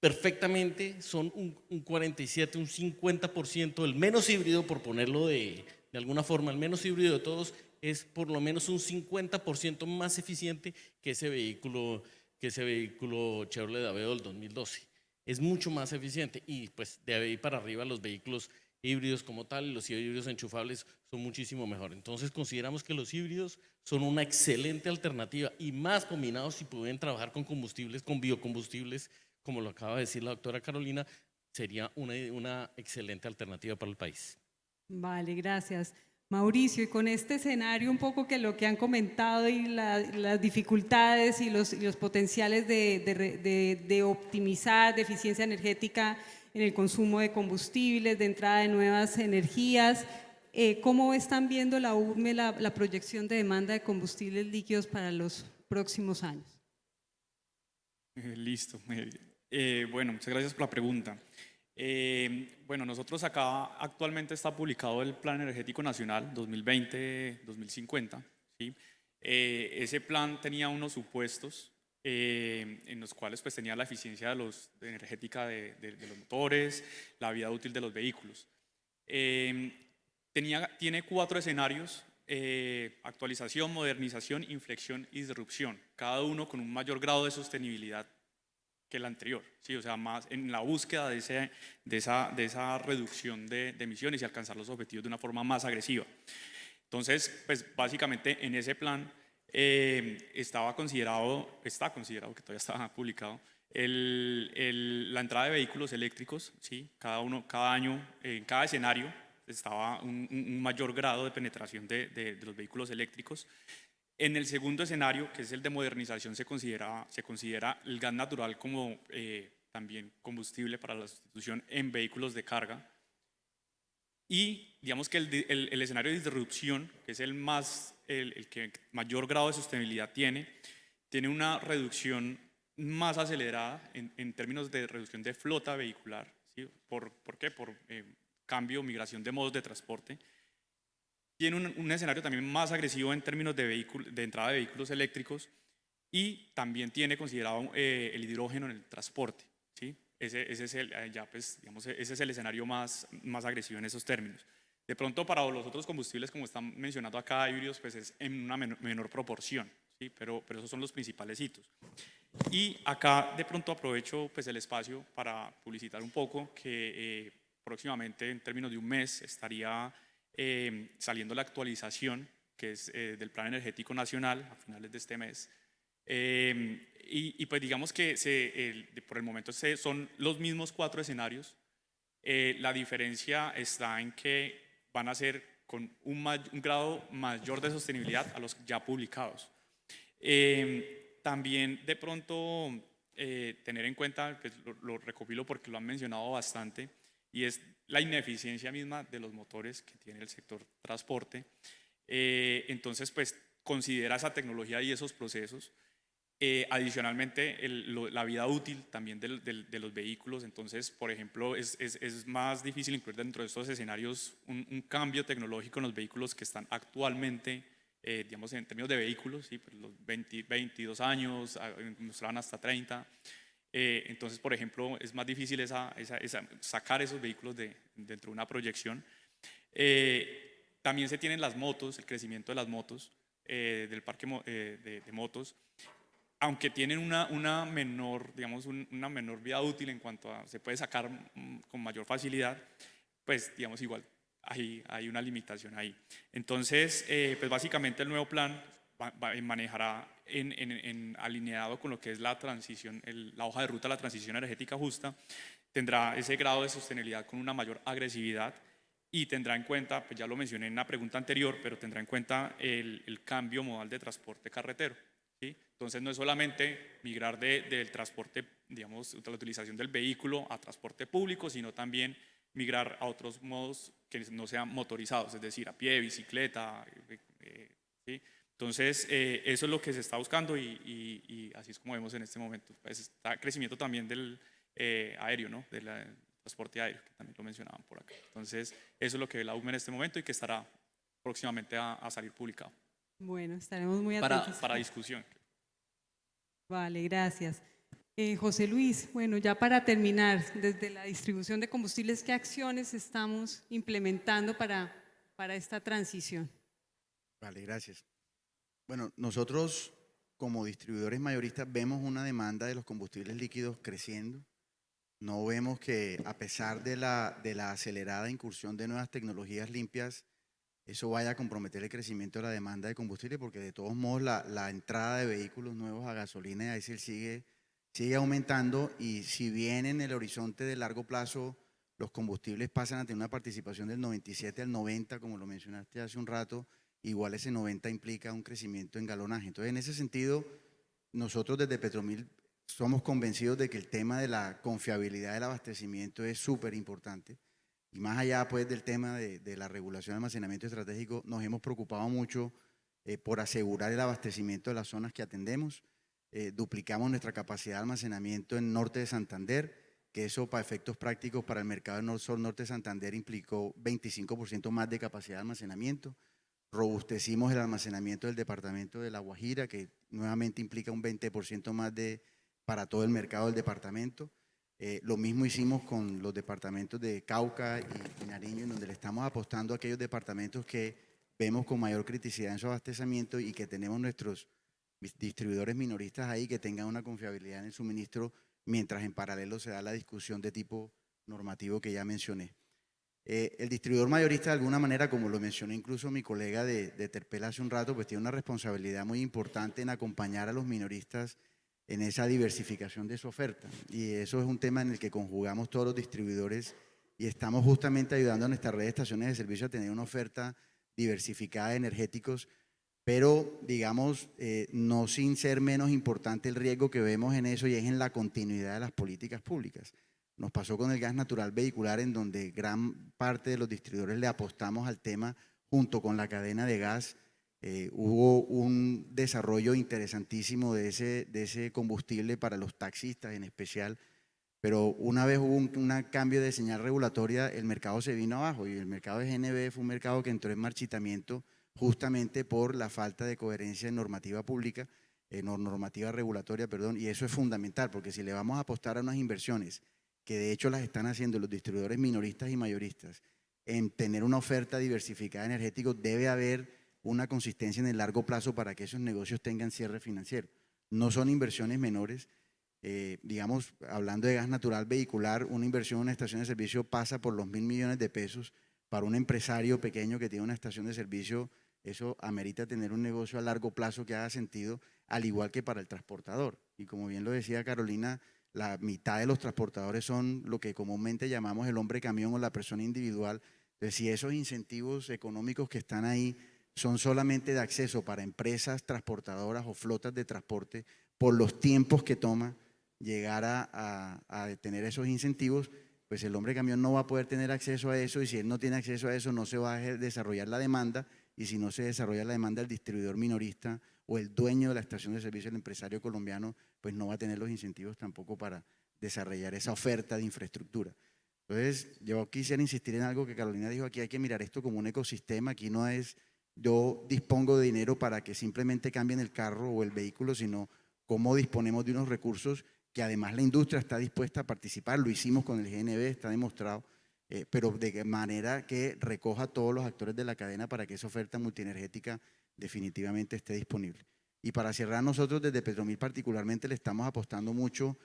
perfectamente son un, un 47, un 50%, el menos híbrido, por ponerlo de, de alguna forma, el menos híbrido de todos es por lo menos un 50% más eficiente que ese vehículo, que ese vehículo Chevrolet Aveo del 2012. Es mucho más eficiente y pues de ahí para arriba los vehículos híbridos como tal los híbridos enchufables son muchísimo mejor. Entonces consideramos que los híbridos son una excelente alternativa y más combinados si pueden trabajar con combustibles, con biocombustibles, como lo acaba de decir la doctora Carolina, sería una excelente alternativa para el país. Vale, gracias. Mauricio, y con este escenario un poco que lo que han comentado y la- las dificultades y los, potenciales de, optimizar, de eficiencia energética en el consumo de combustibles, de entrada de nuevas energías, eh, ¿cómo están viendo la URME la, proyección de demanda de combustibles líquidos para los próximos años? Eh, Listo. Eh, bueno, muchas gracias por la pregunta. Eh, bueno, nosotros acá actualmente está publicado el Plan Energético Nacional 2020-2050. ¿sí? Eh, ese plan tenía unos supuestos eh, en los cuales pues, tenía la eficiencia de los, energética de, los motores, la vida útil de los vehículos. Eh, tenía, tiene cuatro escenarios, actualización, modernización, inflexión y disrupción, cada uno con un mayor grado de sostenibilidad que el anterior, ¿sí? o sea, más en la búsqueda de, ese, de, esa, de esa reducción de, emisiones y alcanzar los objetivos de una forma más agresiva. Entonces, pues básicamente en ese plan eh, estaba considerado, está considerado, que todavía está publicado, el- el- la entrada de vehículos eléctricos, ¿sí? cada, uno, cada año, en cada escenario estaba un- un mayor grado de penetración de, de- de los vehículos eléctricos. En el segundo escenario, que es el de modernización, se considera, se considera el gas natural como eh, también combustible para la sustitución en vehículos de carga. Y digamos que el, el- el escenario de disrupción, que es el, más, el, el que mayor grado de sostenibilidad tiene, tiene una reducción más acelerada en, en términos de reducción de flota vehicular. ¿sí? ¿Por, ¿Por qué? Por eh, cambio, migración de modos de transporte. Tiene un, un escenario también más agresivo en términos de, vehículo- de entrada de vehículos eléctricos y también tiene considerado eh, el hidrógeno en el transporte. ¿sí? Ese, ese es el, eh, ya, pues, digamos, ese es el escenario más, más agresivo en esos términos. De pronto, para los otros combustibles, como están mencionando acá, híbridos, pues es en una menor, menor proporción, ¿sí? pero, pero esos son los principales hitos. Y acá de pronto aprovecho pues, el espacio para publicitar un poco que eh, próximamente, en términos de un mes, estaría eh, saliendo la actualización que es eh, del Plan Energético Nacional a finales de este mes. Eh, y, y, pues digamos que se, por el momento se, son los mismos cuatro escenarios. Eh, la diferencia está en que van a ser con un, un grado mayor de sostenibilidad a los ya publicados. Eh, también de pronto eh, tener en cuenta, pues lo, lo, recopilo porque lo han mencionado bastante, y es la ineficiencia misma de los motores que tiene el sector transporte. Eh, entonces, pues considera esa tecnología y esos procesos. Eh, adicionalmente, el, lo, la vida útil también del, del, de los vehículos. Entonces, por ejemplo, es, es, es, más difícil incluir dentro de estos escenarios un, un, cambio tecnológico en los vehículos que están actualmente eh, digamos, en términos de vehículos, ¿sí? pues los 20, 22 años, mostraban hasta 30. Eh, entonces, por ejemplo, es más difícil esa, esa, esa, sacar esos vehículos de, dentro de una proyección. Eh, también se tienen las motos, el crecimiento de las motos, eh, del parque de, de, motos, aunque tienen una, una menor, digamos, un, una menor vida útil en cuanto a se puede sacar con mayor facilidad, pues, digamos, igual hay, hay una limitación ahí. Entonces, eh, pues básicamente el nuevo plan manejará en, en, en, alineado con lo que es la transición, el, la hoja de ruta a la transición energética justa, tendrá ese grado de sostenibilidad con una mayor agresividad y tendrá en cuenta, pues ya lo mencioné en una pregunta anterior, pero tendrá en cuenta el, el cambio modal de transporte carretero. ¿sí? Entonces no es solamente migrar de, del transporte, digamos, de la utilización del vehículo a transporte público, sino también migrar a otros modos que no sean motorizados, es decir, a pie, bicicleta. Eh, ¿sí? Entonces, eh, eso es lo que se está buscando y, y, y, así es como vemos en este momento. Pues está crecimiento también del eh, aéreo, ¿no? del transporte aéreo, que también lo mencionaban por acá. Entonces, eso es lo que ve la UME en este momento y que estará próximamente a, a salir publicado. Bueno, estaremos muy atentos. Para, para discusión. Vale, gracias. Eh, José Luis, bueno, ya para terminar, desde la distribución de combustibles, ¿qué acciones estamos implementando para, para esta transición? Vale, gracias. Bueno, nosotros como distribuidores mayoristas vemos una demanda de los combustibles líquidos creciendo. No vemos que a pesar de la, de la acelerada incursión de nuevas tecnologías limpias, eso vaya a comprometer el crecimiento de la demanda de combustible, porque de todos modos la, la entrada de vehículos nuevos a gasolina y a diésel sigue sigue aumentando y si bien en el horizonte de largo plazo los combustibles pasan a tener una participación del 97 al 90, como lo mencionaste hace un rato, igual ese 90 implica un crecimiento en galonaje. Entonces, en ese sentido, nosotros desde Petromil somos convencidos de que el tema de la confiabilidad del abastecimiento es súper importante. Y más allá pues, del tema de, de, la regulación de almacenamiento estratégico, nos hemos preocupado mucho eh, por asegurar el abastecimiento de las zonas que atendemos eh, duplicamos nuestra capacidad de almacenamiento en norte de Santander, que eso para efectos prácticos para el mercado del sur-norte de Santander implicó 25% más de capacidad de almacenamiento. Robustecimos el almacenamiento del departamento de La Guajira, que nuevamente implica un 20% más de, para todo el mercado del departamento. Eh, lo mismo hicimos con los departamentos de Cauca y, y Nariño, en donde le estamos apostando a aquellos departamentos que vemos con mayor criticidad en su abastecimiento y que tenemos nuestros distribuidores minoristas ahí que tengan una confiabilidad en el suministro, mientras en paralelo se da la discusión de tipo normativo que ya mencioné. Eh, el distribuidor mayorista, de alguna manera, como lo mencionó incluso mi colega de, de Terpel hace un rato, pues tiene una responsabilidad muy importante en acompañar a los minoristas en esa diversificación de su oferta. Y eso es un tema en el que conjugamos todos los distribuidores y estamos justamente ayudando a nuestra red de estaciones de servicio a tener una oferta diversificada de energéticos pero digamos, eh, no sin ser menos importante el riesgo que vemos en eso y es en la continuidad de las políticas públicas. Nos pasó con el gas natural vehicular en donde gran parte de los distribuidores le apostamos al tema junto con la cadena de gas. Eh, hubo un desarrollo interesantísimo de ese, de ese combustible para los taxistas en especial, pero una vez hubo un, cambio de señal regulatoria, el mercado se vino abajo y el mercado de GNB fue un mercado que entró en marchitamiento justamente por la falta de coherencia en normativa pública, en normativa regulatoria, perdón, y eso es fundamental, porque si le vamos a apostar a unas inversiones, que de hecho las están haciendo los distribuidores minoristas y mayoristas, en tener una oferta diversificada energética, debe haber una consistencia en el largo plazo para que esos negocios tengan cierre financiero. no son inversiones menores. Eh, digamos, hablando de gas natural vehicular, una inversión en una estación de servicio pasa por los mil millones de pesos. Para un empresario pequeño que tiene una estación de servicio, eso amerita tener un negocio a largo plazo que haga sentido, al igual que para el transportador. Y como bien lo decía Carolina, la mitad de los transportadores son lo que comúnmente llamamos el hombre camión o la persona individual. Si esos incentivos económicos que están ahí son solamente de acceso para empresas transportadoras o flotas de transporte, por los tiempos que toma llegar a, a- tener esos incentivos, pues el hombre camión no va a poder tener acceso a eso y si él no tiene acceso a eso no se va a desarrollar la demanda y si no se desarrolla la demanda el distribuidor minorista o el dueño de la estación de servicio, el empresario colombiano, pues no va a tener los incentivos tampoco para desarrollar esa oferta de infraestructura. Entonces, yo quisiera insistir en algo que Carolina dijo, aquí hay que mirar esto como un ecosistema, aquí no es yo dispongo de dinero para que simplemente cambien el carro o el vehículo, sino cómo disponemos de unos recursos que además la industria está dispuesta a participar, lo hicimos con el GNB, está demostrado, eh, pero de manera que recoja a todos los actores de la cadena para que esa oferta multienergética definitivamente esté disponible. Y para cerrar, nosotros desde Petromil particularmente le estamos apostando mucho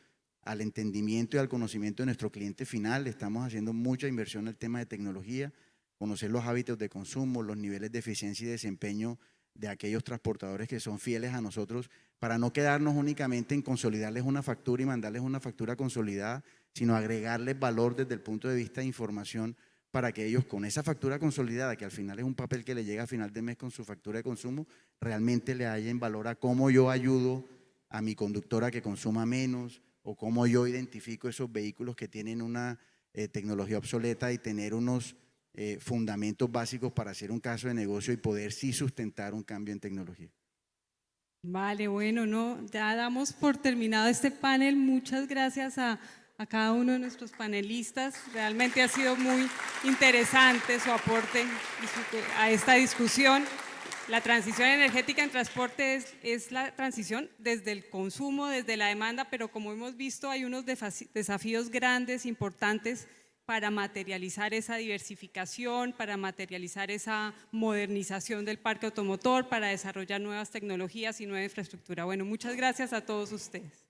al entendimiento y al conocimiento de nuestro cliente final, estamos haciendo mucha inversión en el tema de tecnología, conocer los hábitos de consumo, los niveles de eficiencia y desempeño de aquellos transportadores que son fieles a nosotros, para no quedarnos únicamente en consolidarles una factura y mandarles una factura consolidada, sino agregarles valor desde el punto de vista de información para que ellos con esa factura consolidada, que al final es un papel que le llega a final de mes con su factura de consumo, realmente le hallen valor cómo yo ayudo a mi conductora que consuma menos o cómo yo identifico esos vehículos que tienen una eh, tecnología obsoleta y tener unos eh, fundamentos básicos para hacer un caso de negocio y poder sí sustentar un cambio en tecnología. Vale, bueno, no, ya damos por terminado este panel. Muchas gracias a, a cada uno de nuestros panelistas. Realmente ha sido muy interesante su aporte a esta discusión. La transición energética en transporte es, es la transición desde el consumo, desde la demanda, pero como hemos visto hay unos desafíos grandes, importantes para materializar esa diversificación, para materializar esa modernización del parque automotor, para desarrollar nuevas tecnologías y nueva infraestructura. Bueno, muchas gracias a todos ustedes.